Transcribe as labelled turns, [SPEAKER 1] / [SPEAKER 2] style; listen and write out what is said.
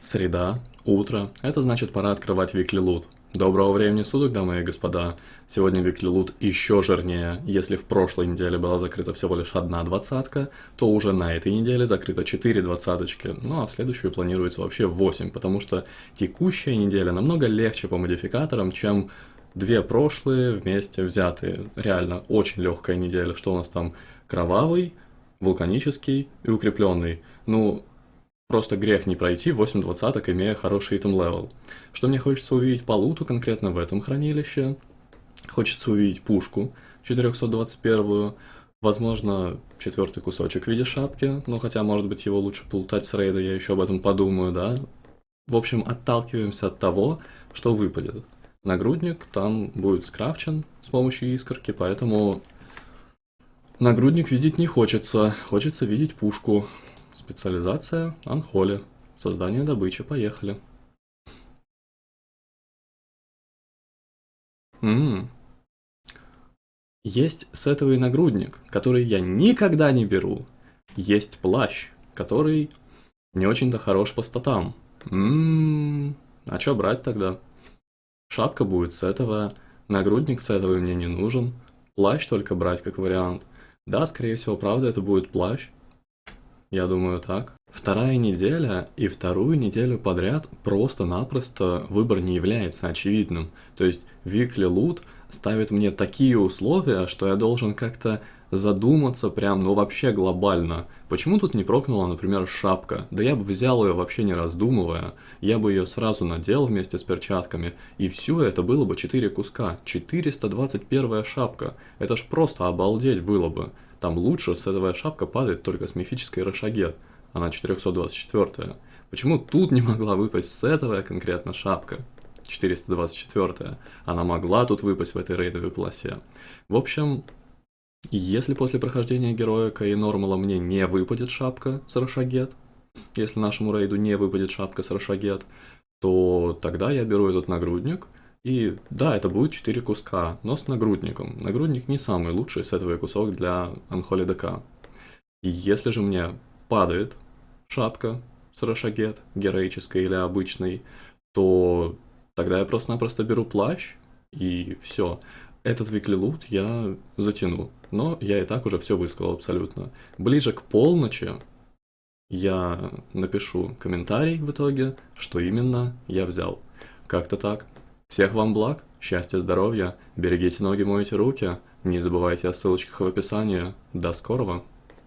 [SPEAKER 1] Среда, утро, это значит пора открывать Weekly. Доброго времени суток, дамы и господа. Сегодня Weekly еще жирнее. Если в прошлой неделе была закрыта всего лишь одна двадцатка, то уже на этой неделе закрыто 4 двадцаточки. Ну а в следующую планируется вообще 8, потому что текущая неделя намного легче по модификаторам, чем две прошлые вместе взятые. Реально очень легкая неделя. Что у нас там? Кровавый, вулканический и укрепленный. Ну, Просто грех не пройти 8 двадцаток, имея хороший item level. Что мне хочется увидеть по луту конкретно в этом хранилище? Хочется увидеть пушку 421 Возможно, четвертый кусочек в виде шапки, но хотя, может быть, его лучше полутать с рейда, я еще об этом подумаю, да? В общем, отталкиваемся от того, что выпадет. Нагрудник там будет скрафчен с помощью искорки, поэтому нагрудник видеть не хочется, хочется видеть пушку. Специализация Анхоли. Создание добычи. Поехали. Ммм. Есть сетовый нагрудник, который я никогда не беру. Есть плащ, который не очень-то хорош по статам. Ммм. А что брать тогда? Шапка будет сетовая, нагрудник сетовый мне не нужен. Плащ только брать как вариант. Да, скорее всего, правда, это будет плащ. Я думаю так. Вторая неделя и вторую неделю подряд просто-напросто выбор не является очевидным. То есть Weekly Loot ставит мне такие условия, что я должен как-то задуматься прям, ну вообще глобально. Почему тут не прокнула, например, шапка? Да я бы взял ее вообще не раздумывая. Я бы ее сразу надел вместе с перчатками. И все это было бы 4 куска. 421 шапка. Это ж просто обалдеть было бы. Там лучше сетовая шапка падает только с мифической Рошагет, она 424 -я. Почему тут не могла выпасть сетовая конкретно шапка? 424 -я. Она могла тут выпасть в этой рейдовой полосе. В общем, если после прохождения героика и нормала мне не выпадет шапка с Рошагет, если нашему рейду не выпадет шапка с Рошагет, то тогда я беру этот нагрудник – и да, это будет 4 куска, но с нагрудником. Нагрудник не самый лучший сетовый кусок для Unholy. И если же мне падает шапка с Рошагет, героической или обычной, то тогда я просто-напросто беру плащ и все. Этот loot я затяну, но я и так уже все высказал абсолютно. Ближе к полночи я напишу комментарий в итоге, что именно я взял. Как-то так. Всех вам благ, счастья, здоровья, берегите ноги, мойте руки, не забывайте о ссылочках в описании. До скорого!